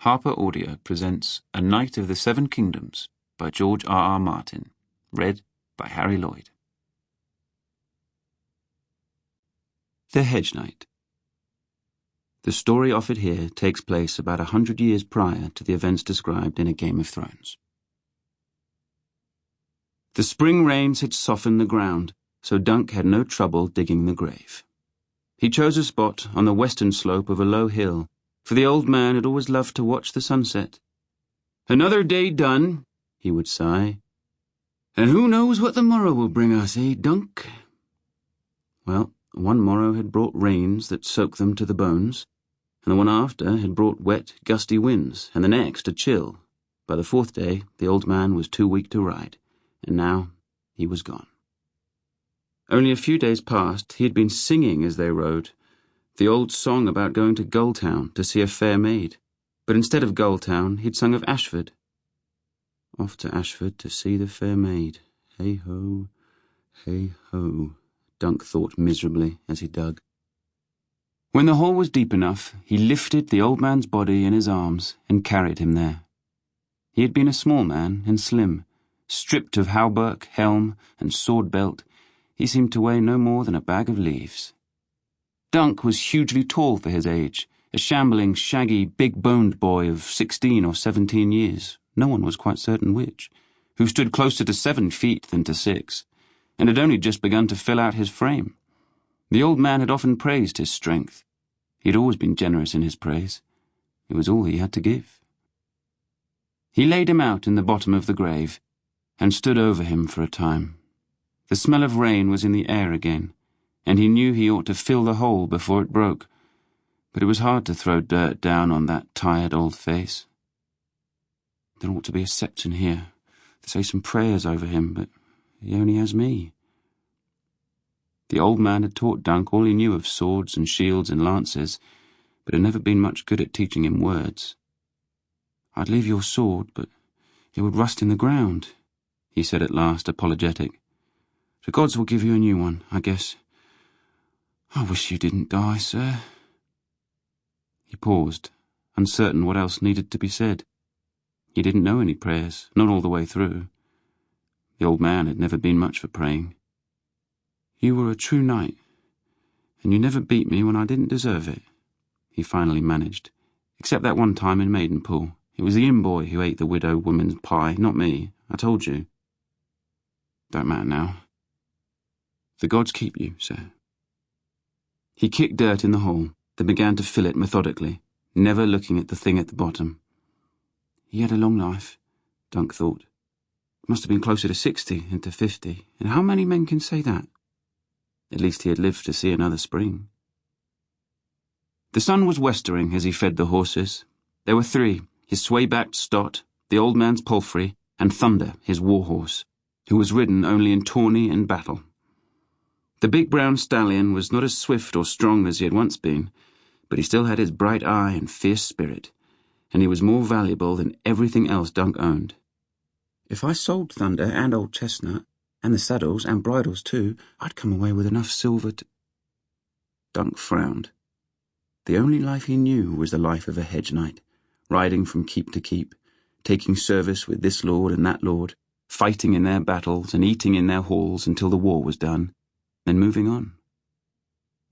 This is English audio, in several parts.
Harper Audio presents A Knight of the Seven Kingdoms by George R. R. Martin, read by Harry Lloyd. The Hedge Knight. The story offered here takes place about a hundred years prior to the events described in A Game of Thrones. The spring rains had softened the ground, so Dunk had no trouble digging the grave. He chose a spot on the western slope of a low hill for the old man had always loved to watch the sunset. Another day done, he would sigh. And who knows what the morrow will bring us, eh, Dunk? Well, one morrow had brought rains that soaked them to the bones, and the one after had brought wet, gusty winds, and the next a chill. By the fourth day, the old man was too weak to ride, and now he was gone. Only a few days past, he had been singing as they rode, the old song about going to Gulltown to see a fair maid, but instead of Gulltown he'd sung of Ashford. Off to Ashford to see the fair maid. Hey ho, hey ho, Dunk thought miserably as he dug. When the hole was deep enough, he lifted the old man's body in his arms and carried him there. He had been a small man and slim. Stripped of hauberk, helm, and sword belt, he seemed to weigh no more than a bag of leaves. Dunk was hugely tall for his age, a shambling, shaggy, big-boned boy of sixteen or seventeen years, no one was quite certain which, who stood closer to seven feet than to six, and had only just begun to fill out his frame. The old man had often praised his strength. He had always been generous in his praise. It was all he had to give. He laid him out in the bottom of the grave, and stood over him for a time. The smell of rain was in the air again, and he knew he ought to fill the hole before it broke, but it was hard to throw dirt down on that tired old face. There ought to be a septon here, to say some prayers over him, but he only has me. The old man had taught Dunk all he knew of swords and shields and lances, but had never been much good at teaching him words. I'd leave your sword, but it would rust in the ground, he said at last, apologetic. The gods will give you a new one, I guess. I wish you didn't die, sir. He paused, uncertain what else needed to be said. He didn't know any prayers, not all the way through. The old man had never been much for praying. You were a true knight, and you never beat me when I didn't deserve it, he finally managed, except that one time in Maidenpool. It was the inn boy who ate the widow woman's pie, not me. I told you. Don't matter now. The gods keep you, sir. He kicked dirt in the hole, then began to fill it methodically, never looking at the thing at the bottom. He had a long life, Dunk thought. Must have been closer to sixty than to fifty, and how many men can say that? At least he had lived to see another spring. The sun was westering as he fed the horses. There were three, his sway-backed Stot, the old man's palfrey, and Thunder, his war-horse, who was ridden only in tourney and battle. The big brown stallion was not as swift or strong as he had once been, but he still had his bright eye and fierce spirit, and he was more valuable than everything else Dunk owned. If I sold Thunder and Old Chestnut, and the saddles and bridles too, I'd come away with enough silver to... Dunk frowned. The only life he knew was the life of a hedge knight, riding from keep to keep, taking service with this lord and that lord, fighting in their battles and eating in their halls until the war was done then moving on.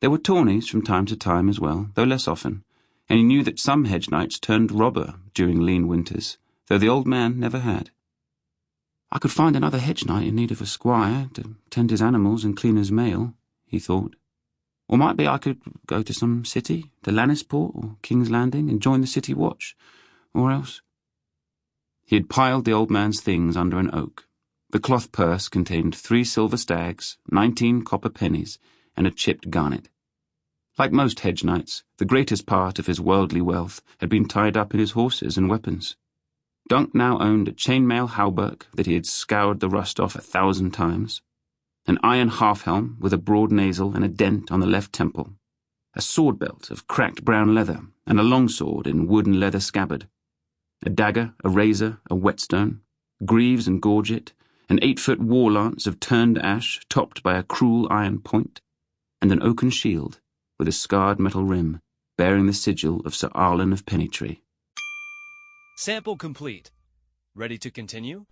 There were tourneys from time to time as well, though less often, and he knew that some hedge knights turned robber during lean winters, though the old man never had. I could find another hedge knight in need of a squire to tend his animals and clean his mail, he thought. Or might be I could go to some city, to Lannisport or King's Landing, and join the city watch, or else. He had piled the old man's things under an oak, the cloth purse contained three silver stags, nineteen copper pennies, and a chipped garnet. Like most hedge knights, the greatest part of his worldly wealth had been tied up in his horses and weapons. Dunk now owned a chainmail hauberk that he had scoured the rust off a thousand times, an iron half-helm with a broad nasal and a dent on the left temple, a sword belt of cracked brown leather, and a long sword in wood and leather scabbard, a dagger, a razor, a whetstone, greaves and gorget, an eight-foot war lance of turned ash topped by a cruel iron point, and an oaken shield with a scarred metal rim bearing the sigil of Sir Arlan of Pennytree. Sample complete. Ready to continue?